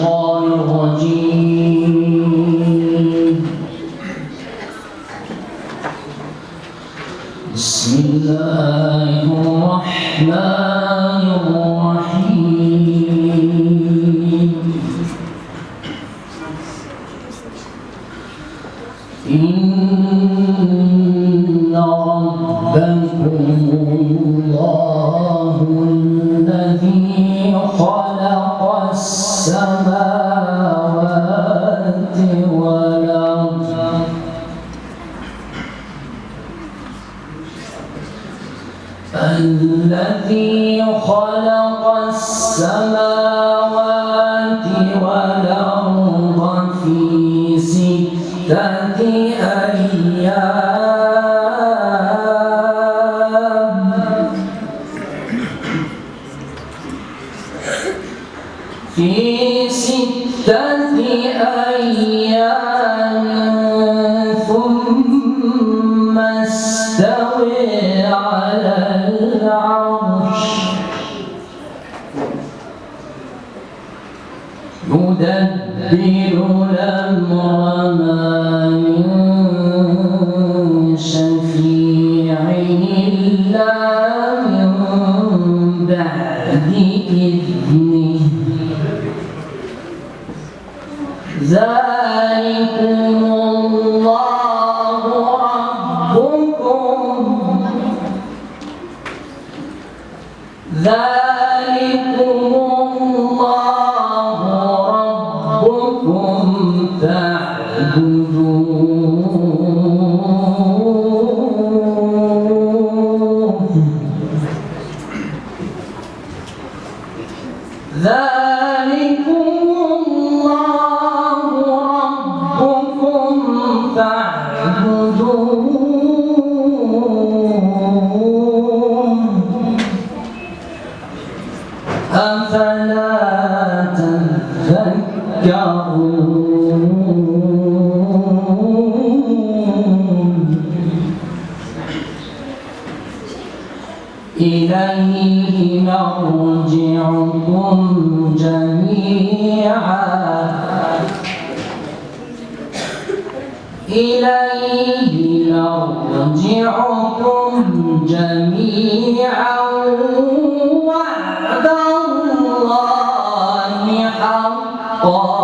الشيطان الرجيم. بسم الله الرحمن الرحيم. الذي خلق السماوات والأرض في ستة أيام. في ستة أيام ثم على العرش. يدبر الأمر ما من شفيع إلا من بعد ذلكم الله ربكم. ذلكم الله ربكم ذلكم أفلا تذكرون إليه مرجعكم جميعا إليه مرجعكم جميعا 我